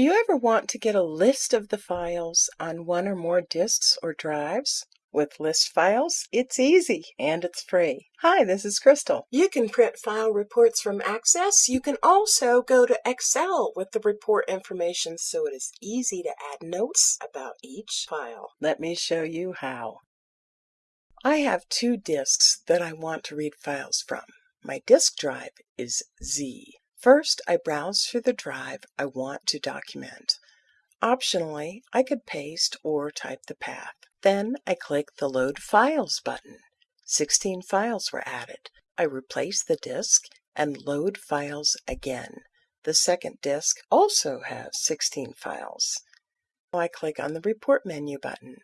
Do you ever want to get a list of the files on one or more disks or drives? With list files, it's easy and it's free. Hi, this is Crystal. You can print file reports from Access. You can also go to Excel with the report information so it is easy to add notes about each file. Let me show you how. I have two disks that I want to read files from. My disk drive is Z. First, I browse through the drive I want to document. Optionally, I could paste or type the path. Then I click the Load Files button. 16 files were added. I replace the disk and load files again. The second disk also has 16 files. I click on the Report menu button.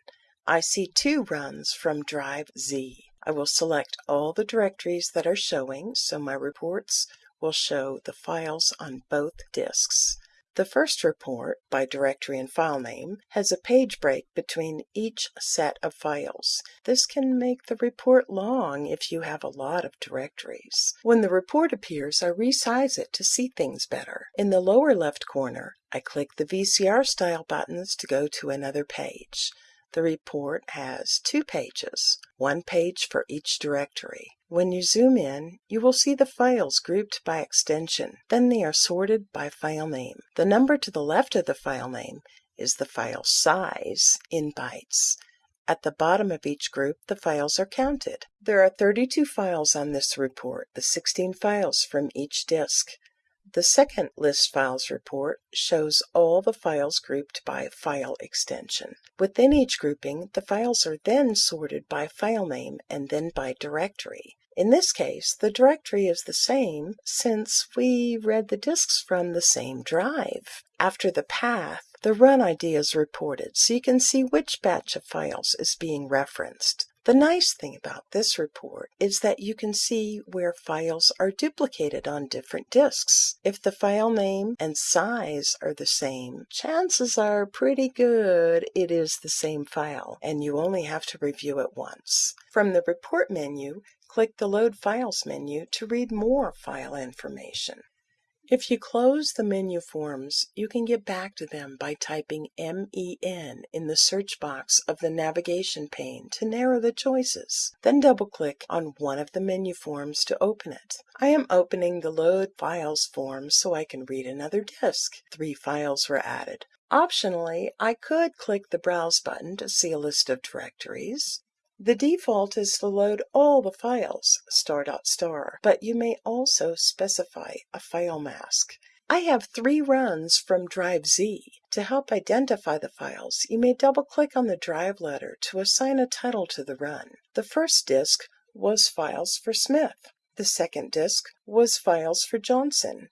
I see two runs from Drive Z. I will select all the directories that are showing so my reports will show the files on both disks. The first report, by directory and file name, has a page break between each set of files. This can make the report long if you have a lot of directories. When the report appears, I resize it to see things better. In the lower left corner, I click the VCR style buttons to go to another page. The report has two pages, one page for each directory. When you zoom in, you will see the files grouped by extension. Then they are sorted by file name. The number to the left of the file name is the file size in bytes. At the bottom of each group, the files are counted. There are 32 files on this report, the 16 files from each disk. The second List Files report shows all the files grouped by file extension. Within each grouping, the files are then sorted by file name and then by directory. In this case, the directory is the same since we read the disks from the same drive. After the path, the run ID is reported so you can see which batch of files is being referenced. The nice thing about this report is that you can see where files are duplicated on different disks. If the file name and size are the same, chances are pretty good it is the same file and you only have to review it once. From the Report menu, click the Load Files menu to read more file information. If you close the menu forms, you can get back to them by typing MEN in the search box of the navigation pane to narrow the choices. Then double-click on one of the menu forms to open it. I am opening the Load Files form so I can read another disk. Three files were added. Optionally, I could click the Browse button to see a list of directories. The default is to load all the files star dot star, but you may also specify a file mask. I have three runs from Drive Z. To help identify the files, you may double-click on the drive letter to assign a title to the run. The first disk was Files for Smith. The second disk was Files for Johnson.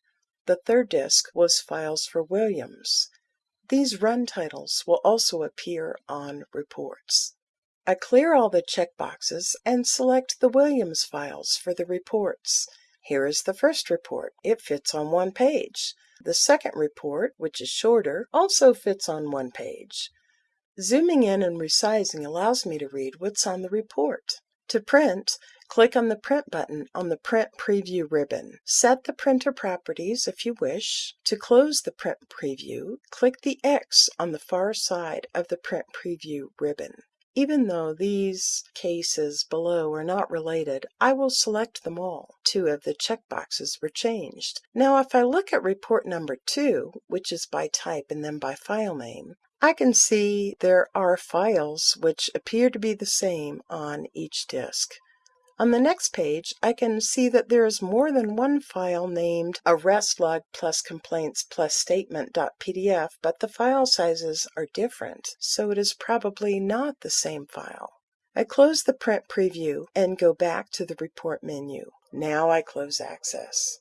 The third disk was Files for Williams. These run titles will also appear on reports. I clear all the checkboxes and select the Williams files for the reports. Here is the first report. It fits on one page. The second report, which is shorter, also fits on one page. Zooming in and resizing allows me to read what's on the report. To print, click on the Print button on the Print Preview ribbon. Set the printer properties if you wish. To close the Print Preview, click the X on the far side of the Print Preview ribbon. Even though these cases below are not related, I will select them all. Two of the checkboxes were changed. Now if I look at report number 2, which is by type and then by file name, I can see there are files which appear to be the same on each disk. On the next page, I can see that there is more than one file named arrest log plus complaints plus statement.pdf, but the file sizes are different, so it is probably not the same file. I close the print preview and go back to the report menu. Now I close access.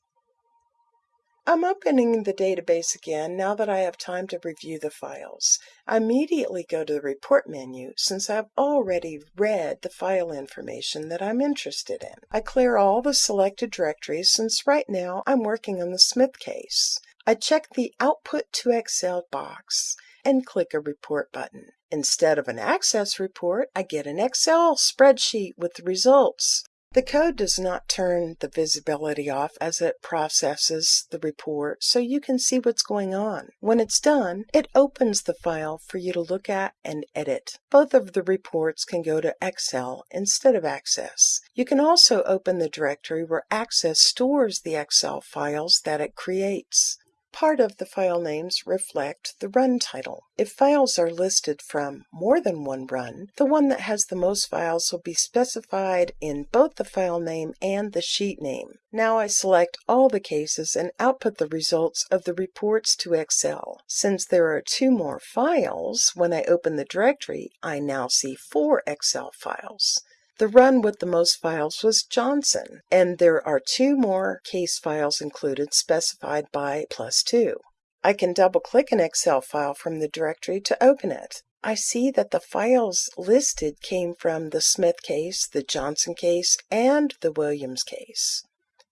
I'm opening the database again now that I have time to review the files. I immediately go to the Report menu since I've already read the file information that I'm interested in. I clear all the selected directories since right now I'm working on the Smith case. I check the Output to Excel box and click a Report button. Instead of an Access report, I get an Excel spreadsheet with the results. The code does not turn the visibility off as it processes the report so you can see what's going on. When it's done, it opens the file for you to look at and edit. Both of the reports can go to Excel instead of Access. You can also open the directory where Access stores the Excel files that it creates. Part of the file names reflect the run title. If files are listed from more than one run, the one that has the most files will be specified in both the file name and the sheet name. Now I select all the cases and output the results of the reports to Excel. Since there are two more files, when I open the directory, I now see four Excel files. The run with the most files was Johnson, and there are two more case files included specified by plus two. I can double click an Excel file from the directory to open it. I see that the files listed came from the Smith case, the Johnson case, and the Williams case.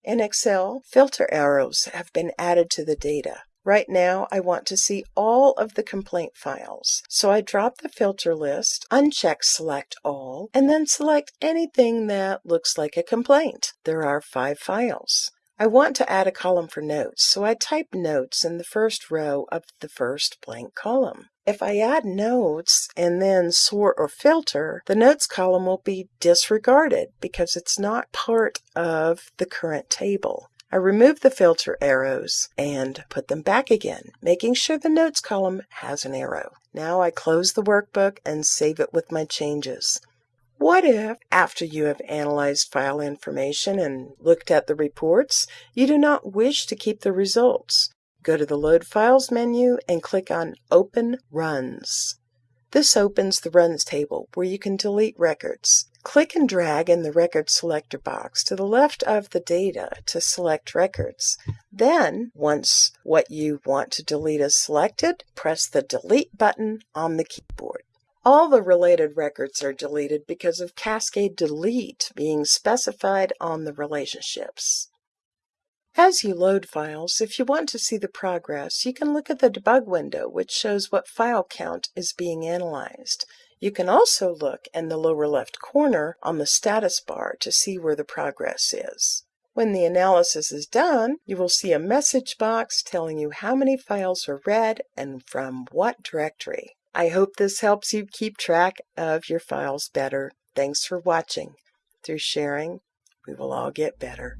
In Excel, filter arrows have been added to the data. Right now, I want to see all of the complaint files. So I drop the filter list, uncheck Select All, and then select anything that looks like a complaint. There are five files. I want to add a column for notes, so I type notes in the first row of the first blank column. If I add notes and then sort or filter, the notes column will be disregarded because it's not part of the current table. I remove the filter arrows and put them back again, making sure the notes column has an arrow. Now I close the workbook and save it with my changes. What if, after you have analyzed file information and looked at the reports, you do not wish to keep the results? Go to the Load Files menu and click on Open Runs. This opens the Runs table where you can delete records. Click and drag in the Record Selector box to the left of the data to select records. Then, once what you want to delete is selected, press the Delete button on the keyboard. All the related records are deleted because of Cascade Delete being specified on the relationships. As you load files, if you want to see the progress, you can look at the debug window, which shows what file count is being analyzed. You can also look in the lower left corner on the status bar to see where the progress is. When the analysis is done, you will see a message box telling you how many files are read and from what directory. I hope this helps you keep track of your files better. Thanks for watching. Through sharing, we will all get better.